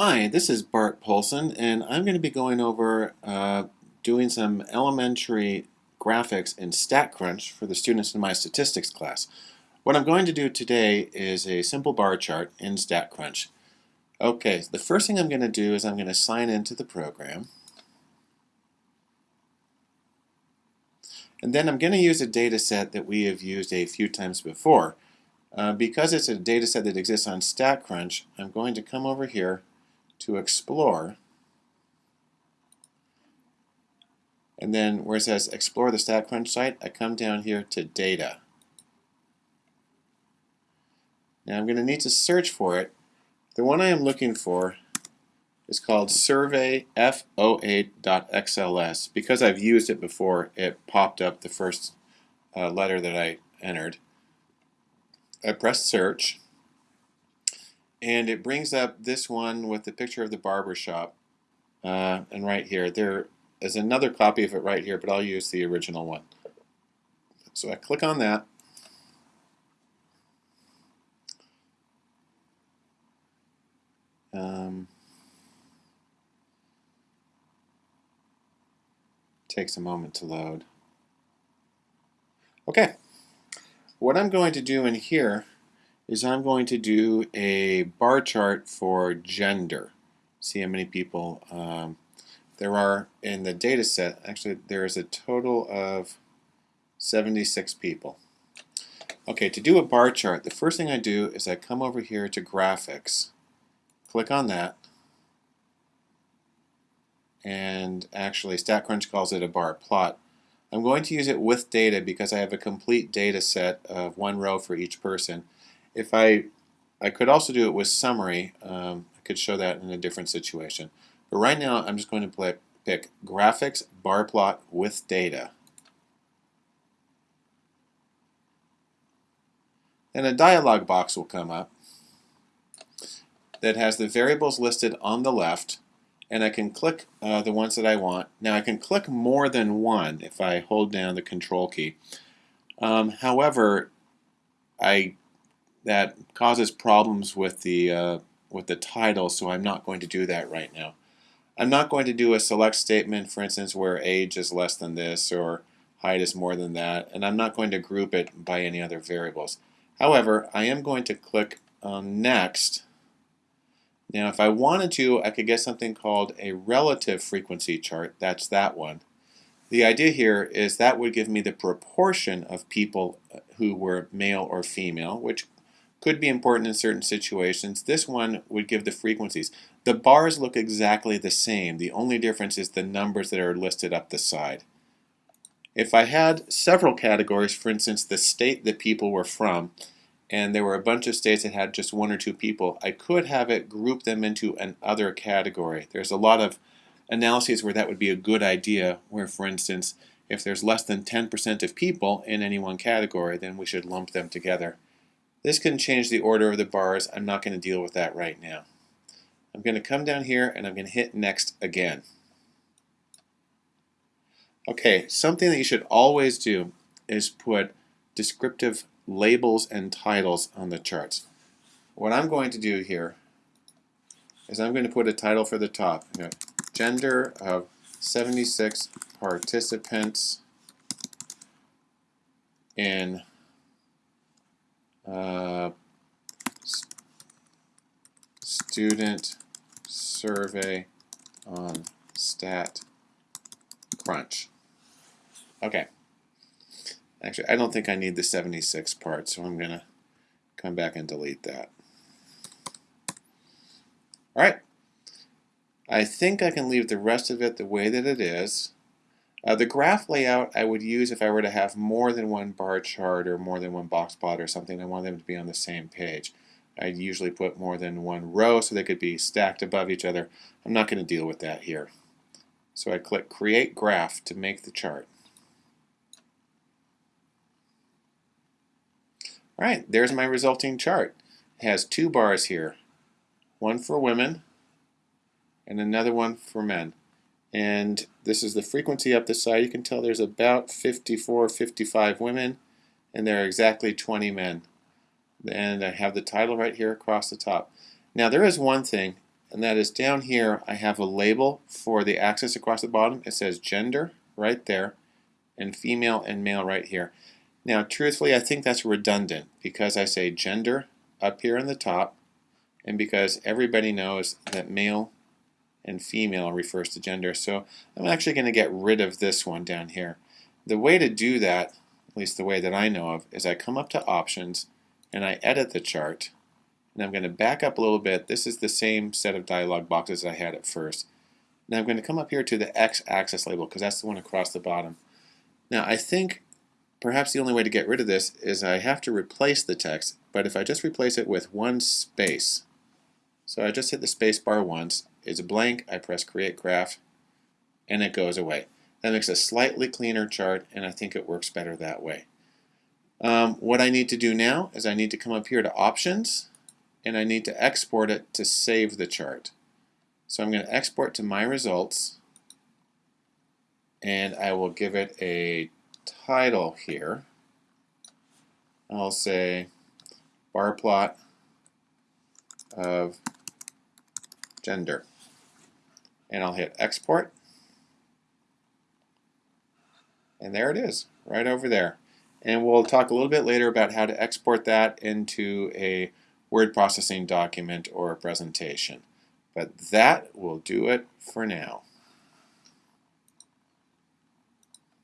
Hi, this is Bart Poulson, and I'm going to be going over uh, doing some elementary graphics in StatCrunch for the students in my statistics class. What I'm going to do today is a simple bar chart in StatCrunch. Okay, the first thing I'm going to do is I'm going to sign into the program. And then I'm going to use a data set that we have used a few times before. Uh, because it's a data set that exists on StatCrunch, I'm going to come over here to explore. And then where it says explore the StatCrunch site, I come down here to data. Now I'm going to need to search for it. The one I am looking for is called survey f08.xls. Because I've used it before, it popped up the first uh, letter that I entered. I press search and it brings up this one with the picture of the barber shop uh, and right here. There is another copy of it right here but I'll use the original one. So I click on that. Um, takes a moment to load. Okay. What I'm going to do in here is I'm going to do a bar chart for gender. See how many people um, there are in the data set. Actually, there is a total of 76 people. Okay, to do a bar chart, the first thing I do is I come over here to graphics, click on that, and actually StatCrunch calls it a bar plot. I'm going to use it with data because I have a complete data set of one row for each person if I, I could also do it with summary. Um, I could show that in a different situation. But right now, I'm just going to pick graphics bar plot with data. Then a dialog box will come up that has the variables listed on the left and I can click uh, the ones that I want. Now I can click more than one if I hold down the control key. Um, however, I that causes problems with the uh, with the title, so I'm not going to do that right now. I'm not going to do a select statement, for instance, where age is less than this or height is more than that, and I'm not going to group it by any other variables. However, I am going to click Next. Now, if I wanted to, I could get something called a relative frequency chart. That's that one. The idea here is that would give me the proportion of people who were male or female, which could be important in certain situations. This one would give the frequencies. The bars look exactly the same. The only difference is the numbers that are listed up the side. If I had several categories, for instance, the state that people were from, and there were a bunch of states that had just one or two people, I could have it group them into an other category. There's a lot of analyses where that would be a good idea, where, for instance, if there's less than 10% of people in any one category, then we should lump them together. This can change the order of the bars. I'm not going to deal with that right now. I'm going to come down here and I'm going to hit next again. Okay, something that you should always do is put descriptive labels and titles on the charts. What I'm going to do here is I'm going to put a title for the top. Gender of 76 participants in uh, student survey on stat crunch. Okay. Actually, I don't think I need the 76 part, so I'm going to come back and delete that. All right. I think I can leave the rest of it the way that it is. Uh, the graph layout I would use if I were to have more than one bar chart or more than one box plot or something. I want them to be on the same page. I'd usually put more than one row so they could be stacked above each other. I'm not going to deal with that here. So I click Create Graph to make the chart. Alright, there's my resulting chart. It has two bars here, one for women and another one for men and this is the frequency up the side. You can tell there's about 54, 55 women, and there are exactly 20 men. And I have the title right here across the top. Now there is one thing, and that is down here I have a label for the axis across the bottom. It says gender right there and female and male right here. Now truthfully I think that's redundant because I say gender up here in the top and because everybody knows that male and female refers to gender. So I'm actually going to get rid of this one down here. The way to do that, at least the way that I know of, is I come up to options and I edit the chart and I'm going to back up a little bit. This is the same set of dialog boxes I had at first. Now I'm going to come up here to the x-axis label because that's the one across the bottom. Now I think perhaps the only way to get rid of this is I have to replace the text, but if I just replace it with one space, so I just hit the space bar once, it's a blank, I press create graph, and it goes away. That makes a slightly cleaner chart, and I think it works better that way. Um, what I need to do now is I need to come up here to options, and I need to export it to save the chart. So I'm going to export to my results, and I will give it a title here. I'll say bar plot of gender. And I'll hit export. And there it is, right over there. And we'll talk a little bit later about how to export that into a word processing document or a presentation. But that will do it for now.